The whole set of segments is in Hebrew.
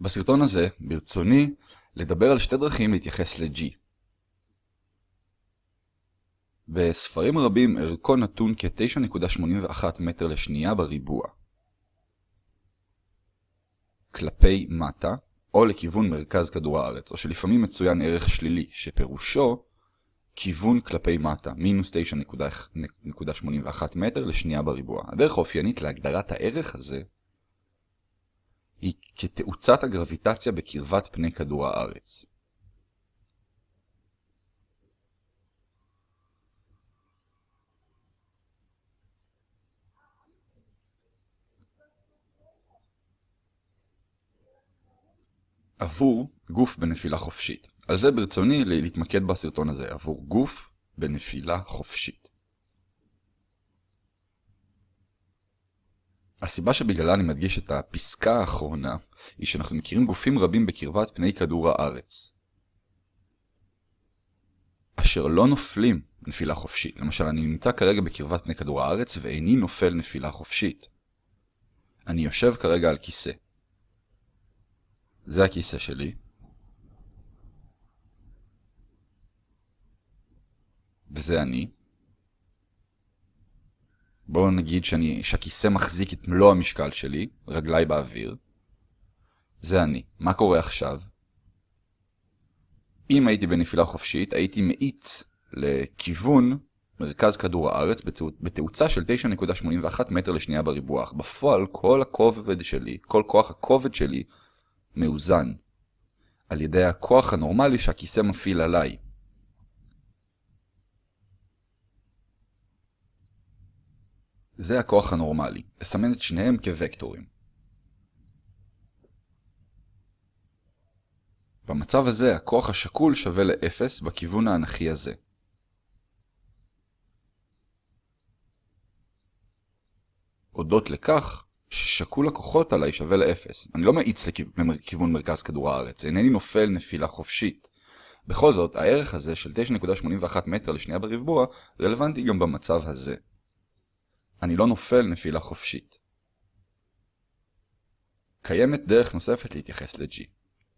בסרטון הזה ברצוני לדבר על שתי דרכים להתייחס ל-G. בספרים רבים ערכו נתון כ-9.81 מטר לשנייה בריבוע. כלפי מטה, או לכיוון מרכז כדור הארץ, או שלפעמים מצוין ערך שלילי, שפירושו כיוון כלפי מטה, מינוס 9.81 מטר לשנייה בריבוע. הדרך האופיינית להגדרת הערך הזה היא כתאוצת הגרביטציה בקרבת פני כדור הארץ. עבור גוף בנפילה חופשית. על זה ברצוני להתמקד בסרטון הזה, עבור גוף בנפילה חופשית. הסיבה שבגללה אני מדגיש את הפסקה האחרונה, היא שאנחנו מכירים גופים רבים בקרבת פני כדור הארץ, אשר לא נופלים נפילה חופשית. למשל, אני נמצא כרגע בקרבת פני כדור הארץ ואיני נופל נפילה חופשית. אני יושב כרגע על כיסא. זה הכיסא שלי. וזה אני. בואו נגיד שאני, שהכיסא מחזיק את מלוא המשקל שלי, רגליי באוויר. זה אני. מה קורה עכשיו? אם הייתי בנפילה חופשית, הייתי מאיץ לכיוון מרכז כדור הארץ בתאוצה של 9.81 מטר לשנייה בריבוע. בפועל, כל הכובד שלי, כל כוח הכובד שלי, מאוזן על ידי הכוח הנורמלי שהכיסא מפעיל עליי. זה הכוח הנורמלי. אסמן את שניהם כווקטורים. במצב הזה הכוח השקול שווה ל-0 בכיוון האנכי הזה. הודות לכך ששקול הכוחות עליי שווה ל-0. אני לא מאיץ לכיוון מרכז כדור הארץ, אינני נופל נפילה חופשית. בכל זאת, הערך הזה של 9.81 מטר לשנייה בריבוע רלוונטי גם במצב הזה. אני לא נופל נפילה חופשית. קיימת דרך נוספת להתייחס ל-G.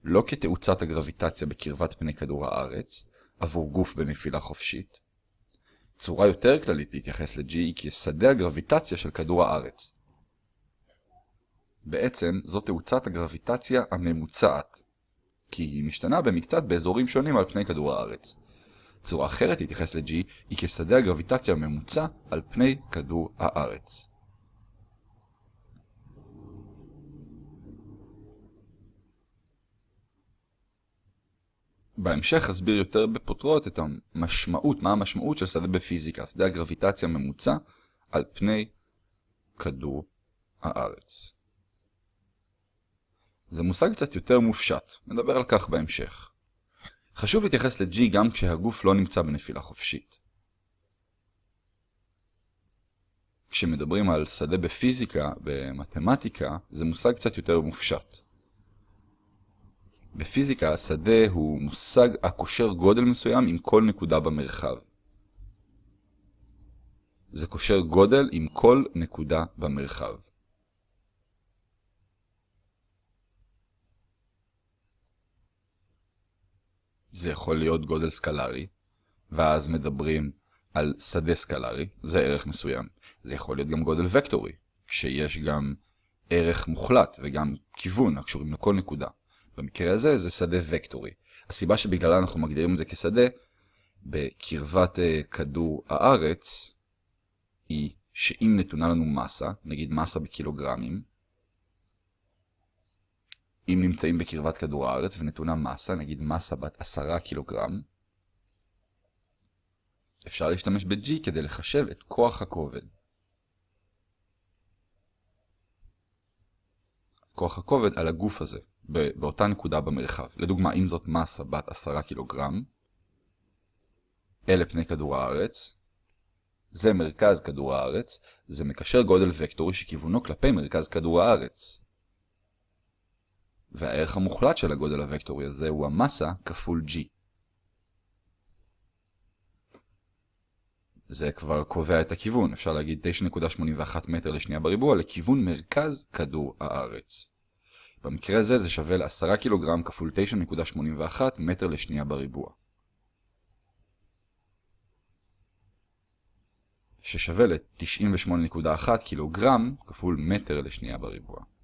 לא כתאוצת הגרביטציה בקרבת פני כדור הארץ, עבור גוף בנפילה חופשית. צורה יותר כללית להתייחס ל-G היא כשדה הגרביטציה של כדור הארץ. בעצם זו תאוצת הגרביטציה הממוצעת, כי היא משתנה במקצת באזורים שונים על פני כדור הארץ. צורה אחרת להתייחס ל-G היא כשדה הגרביטציה הממוצע על פני כדור הארץ. בהמשך אסביר יותר בפוטרות את המשמעות, מה המשמעות של שדה בפיזיקה, שדה הגרביטציה הממוצע על פני כדור הארץ. זה מושג קצת יותר מופשט, נדבר על כך בהמשך. חשוב להתייחס ל-G גם כשהגוף לא נמצא בנפילה חופשית. כשמדברים על שדה בפיזיקה, במתמטיקה, זה מושג קצת יותר מופשט. בפיזיקה השדה הוא מושג הקושר גודל מסוים עם כל נקודה במרחב. זה קושר גודל עם כל נקודה במרחב. זה יכול להיות גודל סקלרי, ואז מדברים על שדה סקלרי, זה ערך מסוים. זה יכול להיות גם גודל וקטורי, כשיש גם ערך מוחלט וגם כיוון הקשורים לכל נקודה. במקרה הזה זה שדה וקטורי. הסיבה שבגללה אנחנו מגדירים את זה כשדה בקרבת uh, כדור הארץ היא שאם נתונה לנו מסה, נגיד מסה בקילוגרמים, אם נמצאים בקרבת כדור הארץ ונתונה מסה, נגיד מסה בת 10 קילוגרם, אפשר להשתמש ב-G כדי לחשב את כוח הכובד. כוח הכובד על הגוף הזה, באותה נקודה במרחב. לדוגמה, אם זאת מסה בת 10 קילוגרם, אלה פני כדור הארץ, זה מרכז כדור הארץ, זה מקשר גודל וקטורי שכיוונו כלפי מרכז כדור הארץ. והערך המוחלט של הגודל הוקטורי הזה הוא המסה כפול g. זה כבר קובע את הכיוון, אפשר להגיד 9.81 מטר לשנייה בריבוע לכיוון מרכז כדור הארץ. במקרה הזה זה שווה ל-10 קילוגרם כפול 9.81 מטר לשנייה בריבוע. ששווה ל-98.1 קילוגרם כפול מטר לשנייה בריבוע.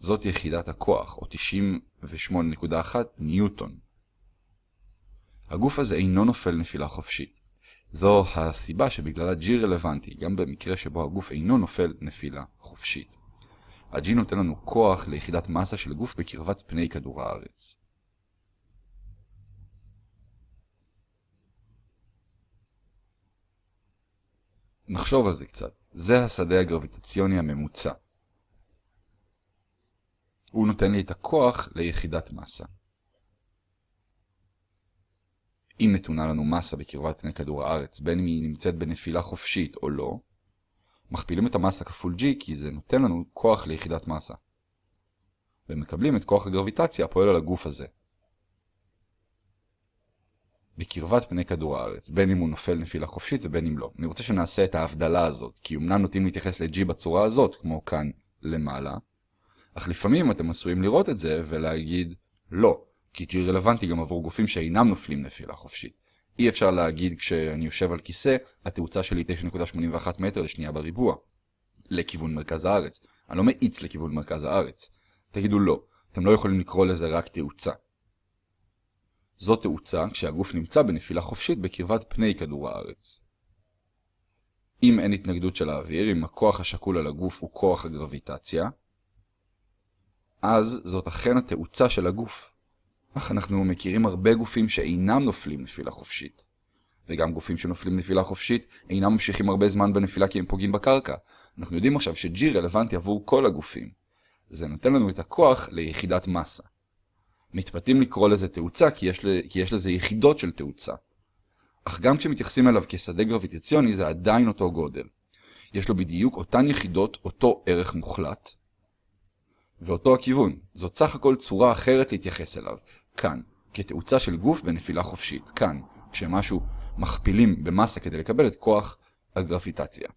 זאת יחידת הכוח, או 98.1 ניוטון. הגוף הזה אינו נופל נפילה חופשית. זו הסיבה שבגללה G רלוונטי, גם במקרה שבו הגוף אינו נופל נפילה חופשית. ה-G נותן לנו כוח ליחידת מסה של גוף בקרבת פני כדור הארץ. נחשוב על זה קצת. זה השדה הגרביטציוני הממוצע. הוא נותן לי את הכוח ליחידת מסה. אם נתונה לנו מסה בקרבת פני כדור הארץ, בין אם היא נמצאת בנפילה חופשית או לא, מכפילים את המסה כפול g כי זה נותן לנו כוח ליחידת מסה. ומקבלים את כוח הגרביטציה הפועל על הגוף הזה. בקרבת פני כדור הארץ, בין אם הוא נופל נפילה חופשית ובין אם לא. אני רוצה שנעשה את ההבדלה הזאת, כי אמנם נוטים להתייחס ל-G בצורה הזאת, כמו כאן למעלה, אך לפעמים אתם עשויים לראות את זה ולהגיד לא, כי G רלוונטי גם עבור גופים שאינם נופלים נפילה חופשית. אי אפשר להגיד כשאני יושב על כיסא, התאוצה שלי 9.81 מטר לשנייה בריבוע, לכיוון מרכז הארץ. אני לא מאיץ לכיוון מרכז הארץ. תגידו לא, אתם לא יכולים לקרוא לזה רק תאוצה. זו תאוצה כשהגוף נמצא בנפילה חופשית בקרבת פני כדור הארץ. אם אין התנגדות של האוויר, אם הכוח השקול על הגוף הוא כוח הגרביטציה, אז זאת אכן התאוצה של הגוף. אך אנחנו מכירים הרבה גופים שאינם נופלים נפילה חופשית. וגם גופים שנופלים נפילה חופשית אינם ממשיכים הרבה זמן בנפילה כי הם פוגעים בקרקע. אנחנו יודעים עכשיו ש-G רלוונטי עבור כל הגופים. זה נותן לנו את הכוח ליחידת מסה. מתפתים לקרוא לזה תאוצה כי יש, כי יש לזה יחידות של תאוצה. אך גם כשמתייחסים אליו כשדה גרביטציוני זה עדיין אותו גודל. יש לו בדיוק אותן יחידות, אותו ערך מוחלט, ואותו הכיוון. זאת סך הכל צורה אחרת להתייחס אליו. כאן, כתאוצה של גוף בנפילה חופשית. כאן, כשמשהו מכפילים במסה כדי לקבל את כוח הגרפיטציה.